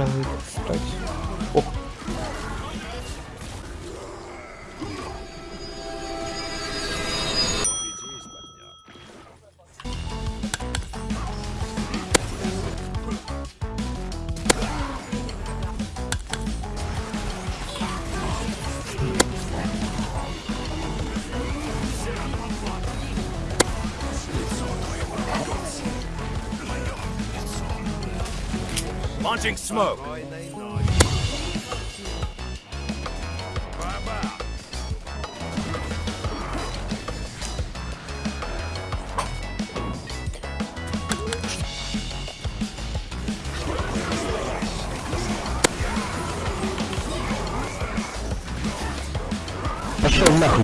David. Launching smoke. пошел нахуй.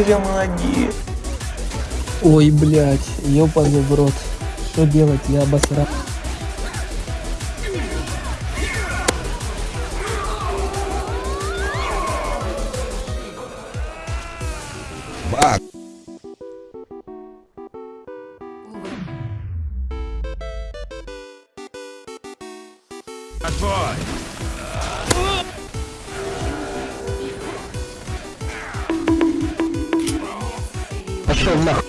я молодец. Ой, блядь, ёбаный в рот. Что делать, я обосрал. Бан! Отбой. Пошел нахуй.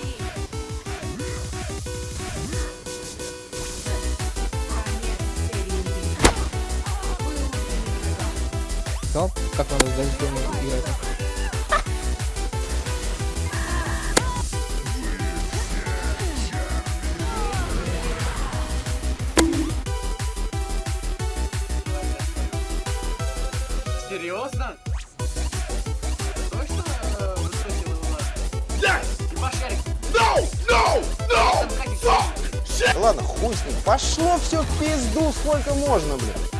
Как надо дождем играть? Ладно, хуй с ним. Пошло все в пизду, сколько можно, блин.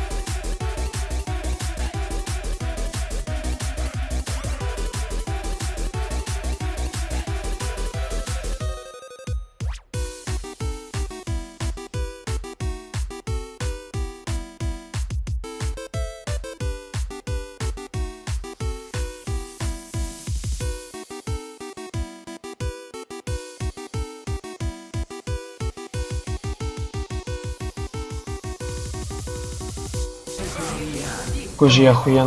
Какой же я охуенный.